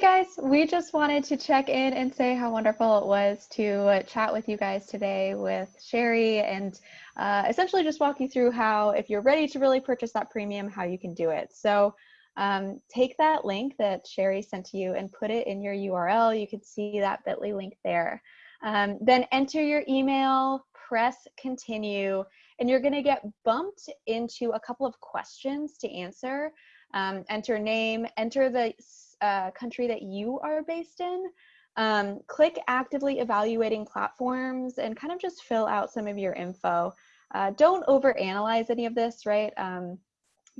guys, we just wanted to check in and say how wonderful it was to chat with you guys today with Sherry and uh, essentially just walk you through how, if you're ready to really purchase that premium, how you can do it. So um, take that link that Sherry sent to you and put it in your URL. You can see that bit.ly link there. Um, then enter your email, press continue, and you're gonna get bumped into a couple of questions to answer. Um, enter name, enter the uh, country that you are based in, um, click actively evaluating platforms and kind of just fill out some of your info. Uh, don't overanalyze any of this, right? Um,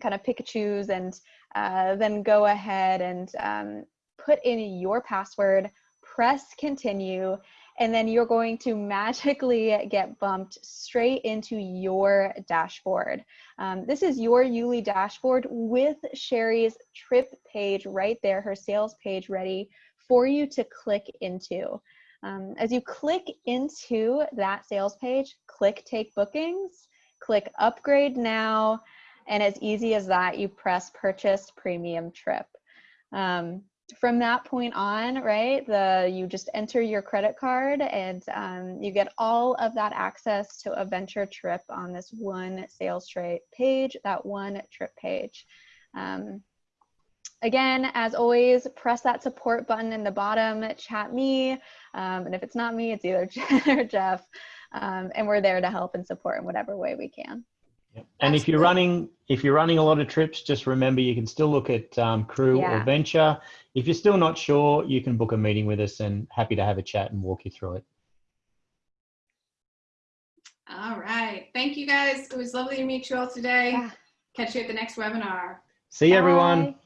kind of pick and choose and uh, then go ahead and um, put in your password, press continue, and then you're going to magically get bumped straight into your dashboard. Um, this is your Youli dashboard with Sherry's trip page right there, her sales page ready for you to click into. Um, as you click into that sales page, click take bookings, click upgrade now, and as easy as that, you press purchase premium trip. Um, from that point on, right, the you just enter your credit card and um, you get all of that access to a venture trip on this one sales trade page, that one trip page. Um, again, as always, press that support button in the bottom, chat me, um, and if it's not me, it's either Jen or Jeff, um, and we're there to help and support in whatever way we can. Yep. And if you're running, if you're running a lot of trips, just remember you can still look at um, crew yeah. or venture. If you're still not sure, you can book a meeting with us and happy to have a chat and walk you through it. All right. Thank you guys. It was lovely to meet you all today. Yeah. Catch you at the next webinar. See you, everyone.